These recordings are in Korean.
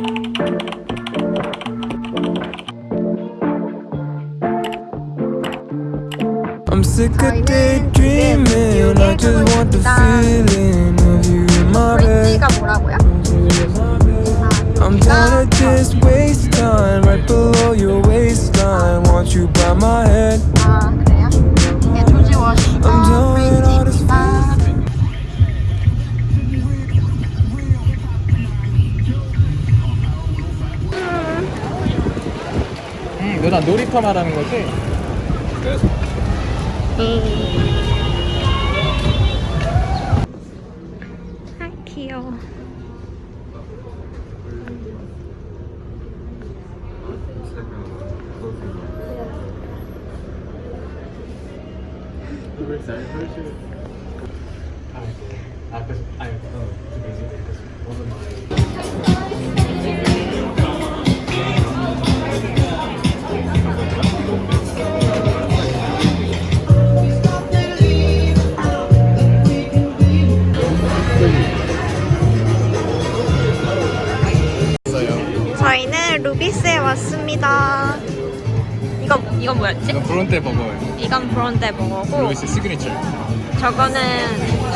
I'm sick of daydreaming. I just want the feeling of you in my bed. I'm tired of just waste time Right below your waistline. Want you by my head. 놀이터 말하는 거지? 아 왔습니다 이건 이건 뭐였지? 이건 브론테 버거예요. 이건 브론테 버거고 루이스 시그니처. 저거는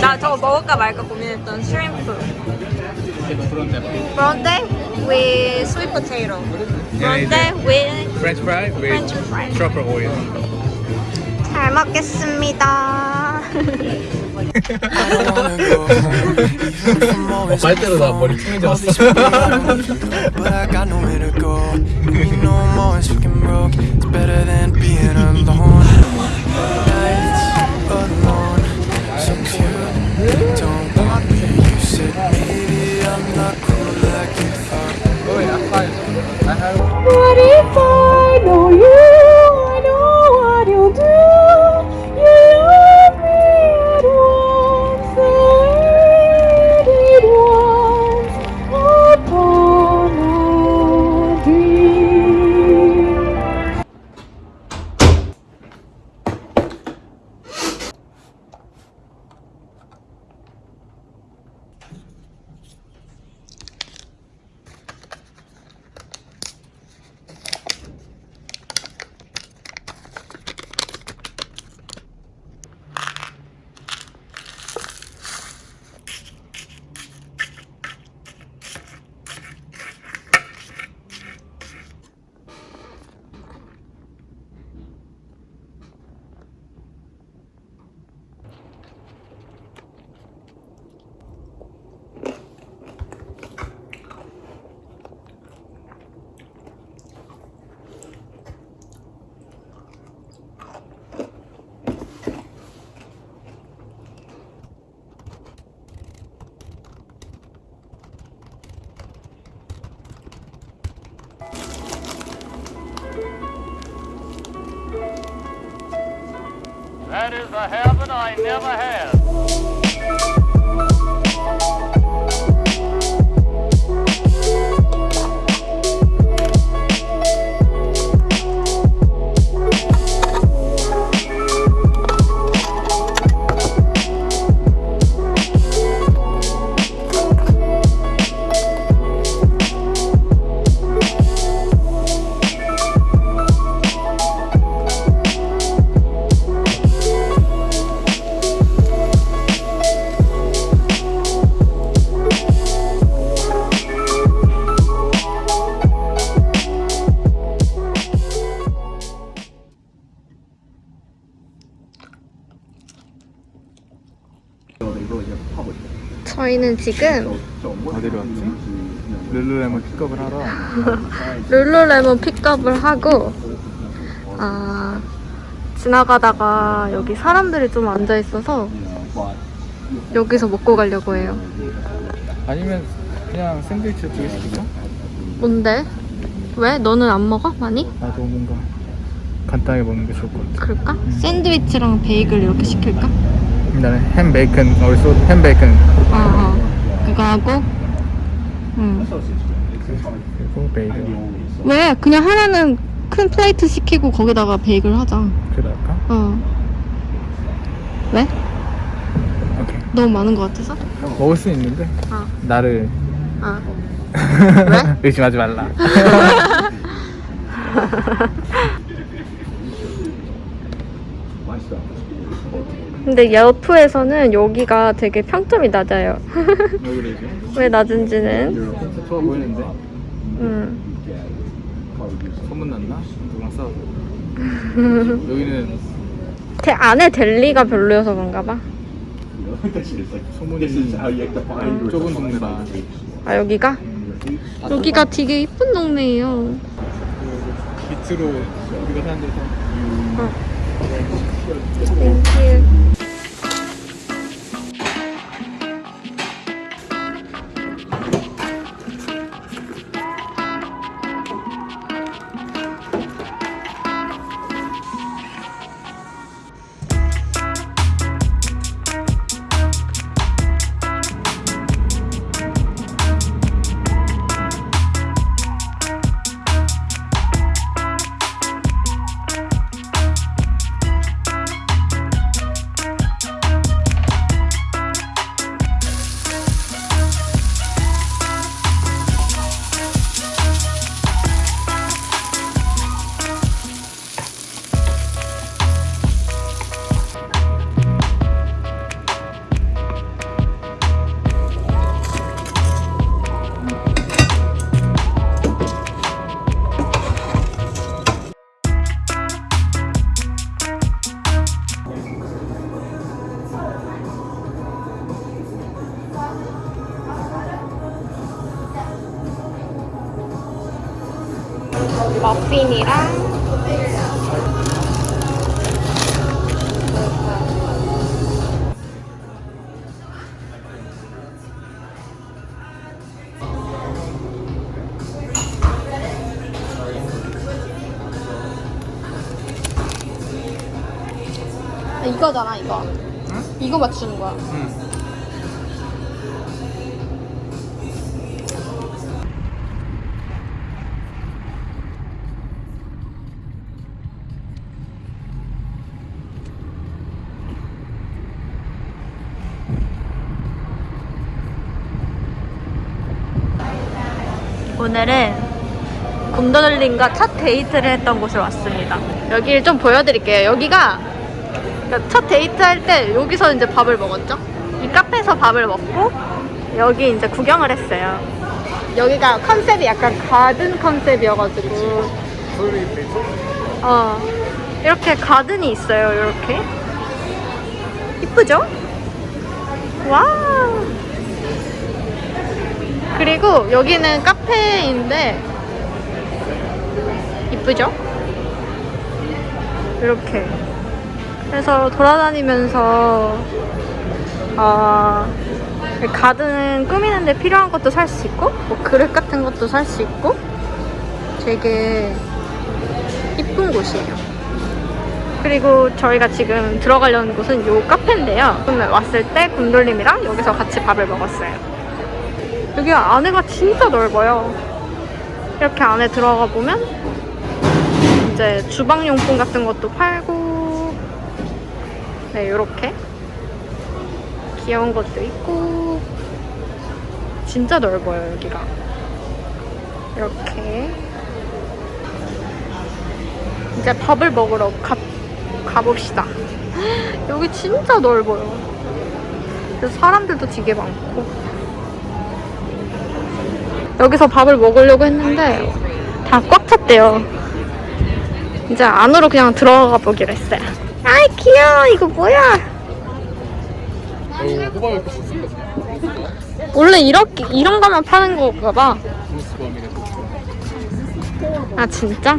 나 저거 먹을까 말까 고민했던 shrimp 브론테 버거. 브론테 with sweet potato 브론테 with 프렌치 프라이 with French fry. truffle 오일. 잘 먹겠습니다 말대로 나 머리 퉁해졌어. me no more. It's fucking broke. It's better than being alone Nights alone. So cute. Don't want me. You said maybe I'm not cool. Like you thought Oh yeah, I'm fine I have What if I riches a have I never had. 저희는 지금 어디로 왔지? 룰루레몬 픽업을 하러. 룰루레몬 픽업을 하고 아 지나가다가 여기 사람들이 좀 앉아 있어서 여기서 먹고 가려고 해요. 아니면 그냥 샌드위치 두개 시킬까? 뭔데? 왜? 너는 안 먹어? 많이? 나도 뭔가 간단하게 먹는 게 좋을 것 같아. 그럴까? 샌드위치랑 베이글 이렇게 시킬까? 나는 햄 베이컨 어디서 햄 베이컨 어, 어. 그거 하고 응. 그리고 베이글 왜? 그냥 하나는 큰 플레이트 시키고 거기다가 베이글 하자. 그럴까? 어. 왜? 오케이. 너무 많은 것 같아서? 먹을 수 있는데 어. 나를 아. 왜? 의심하지 말라. 근데 여프에서는 여기가 되게 평점이 낮아요. 왜 낮은지는? 좋아 보이는데? 음. 소문났나? 누구랑 싸워서. 여기는 대, 안에 델리가 별로여서 그런가 봐. 소문이 좁은 동네라. 아 여기가? 여기가 되게 이쁜 동네예요. 밑으로 우리가 사는 데서 Thank you. 머핀이랑 이거잖아 이거. 이거 맞추는 거야 오늘은 곰더들님과 첫 데이트를 했던 곳을 왔습니다. 여기를 좀 보여드릴게요. 여기가 그러니까 첫 데이트 할 때 여기서 이제 밥을 먹었죠. 이 카페에서 밥을 먹고 여기 이제 구경을 했어요. 여기가 컨셉이 약간 가든 컨셉이어가지고 어 이렇게 가든이 있어요. 이렇게 이쁘죠? 와우. 그리고 여기는 카페인데 이쁘죠? 이렇게 그래서 돌아다니면서 아 가든 꾸미는데 필요한 것도 살 수 있고 뭐 그릇 같은 것도 살 수 있고 되게 이쁜 곳이에요. 그리고 저희가 지금 들어가려는 곳은 요 카페인데요. 오늘 왔을 때 곰돌림이랑 여기서 같이 밥을 먹었어요. 여기 안에가 진짜 넓어요. 이렇게 안에 들어가 보면 이제 주방용품 같은 것도 팔고 네 이렇게 귀여운 것도 있고 진짜 넓어요 여기가. 이렇게. 이제 밥을 먹으러 가, 가봅시다. 여기 진짜 넓어요. 사람들도 되게 많고 여기서 밥을 먹으려고 했는데 다 꽉 찼대요. 이제 안으로 그냥 들어가 보기로 했어요. 아이 귀여워 이거 뭐야? 원래 이렇게 이런 거만 파는 건가 봐. 아 진짜?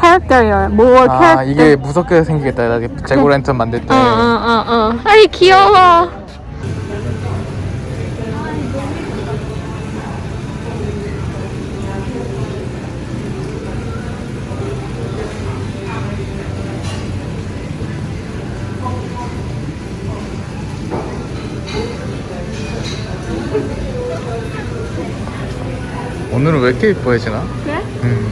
캐릭터요. 뭐아 이게 무섭게 생기겠다. 나중에 재고 랜턴 만들 때. 어어어 어, 어. 아이 귀여워. 오늘은 왜 이렇게 이뻐해지나? 그래? 음.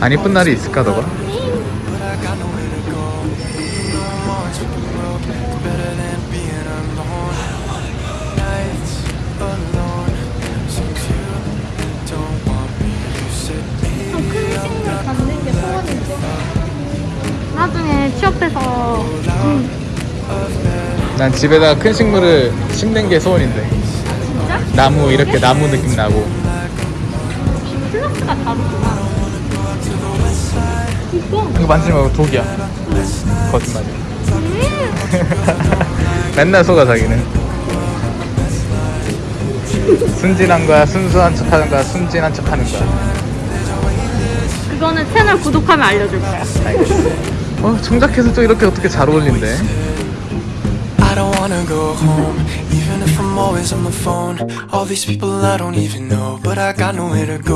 안 이쁜 날이 있을까 너가? 나중에 취업해서 응. 난 집에다 큰 식물을 심는 게 소원인데. 진짜? 나무 이렇게 나무 느낌 나고. 플러스가 다르구나. 이거 이거 만지지 말고 독이야. 거짓말이야. 맨날 속아 자기는. 순진한 거야, 순수한 척 하는 거야, 순진한 척 하는 거야. 그거는 채널 구독하면 알려줄 거야. 어, 청자켓은 또 이렇게 어떻게 잘 어울린대? Wanna go home, even if I'm always on the phone. All these people I don't even know, but I got nowhere to go.